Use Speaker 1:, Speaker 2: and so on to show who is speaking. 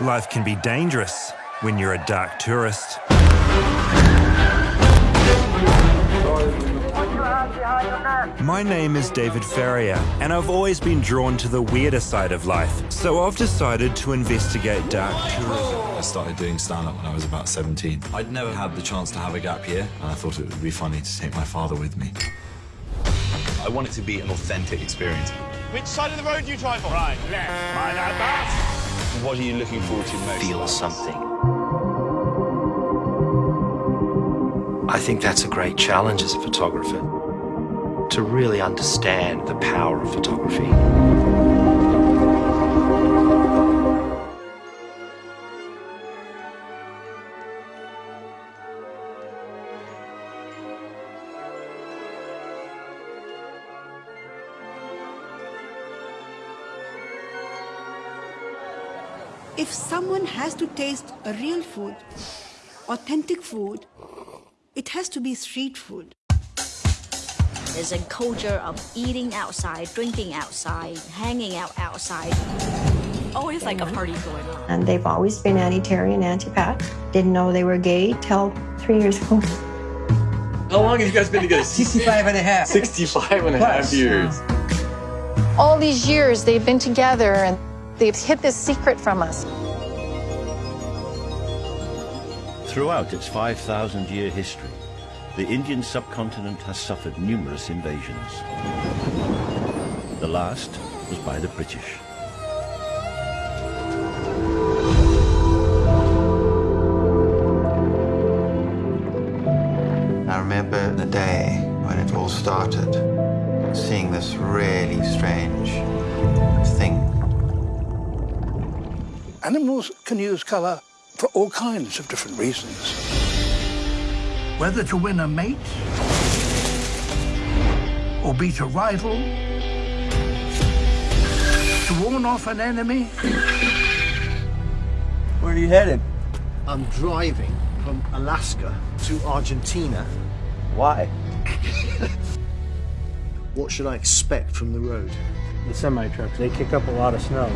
Speaker 1: Life can be dangerous when you're a dark tourist. My name is David Farrier, and I've always been drawn to the weirder side of life, so I've decided to investigate dark tourism.
Speaker 2: I started doing stand-up when I was about 17. I'd never had the chance to have a gap year, and I thought it would be funny to take my father with me.
Speaker 3: I want it to be an authentic experience.
Speaker 4: Which side of the road do you drive on? Right, left. Mind that back.
Speaker 3: What are you looking forward to most?
Speaker 5: Feel something. I think that's a great challenge as a photographer, to really understand the power of photography.
Speaker 6: If someone has to taste a real food, authentic food, it has to be street food.
Speaker 7: There's a culture of eating outside, drinking outside, hanging out outside. Always like a party going on.
Speaker 8: And they've always been anti-Terry and anti-Pat. Didn't know they were gay till three years ago.
Speaker 3: How long have you guys been together?
Speaker 9: 65 and a half.
Speaker 3: 65 and a half years.
Speaker 10: All these years they've been together and they've hid this secret from us.
Speaker 11: Throughout its 5,000 year history, the Indian subcontinent has suffered numerous invasions. The last was by the British.
Speaker 12: I remember the day when it all started, seeing this really strange
Speaker 13: Animals can use colour for all kinds of different reasons. Whether to win a mate, or beat a rival, to warn off an enemy.
Speaker 9: Where are you headed?
Speaker 14: I'm driving from Alaska to Argentina.
Speaker 9: Why?
Speaker 14: What should I expect from the road?
Speaker 15: The semi trucks, they kick up a lot of snow.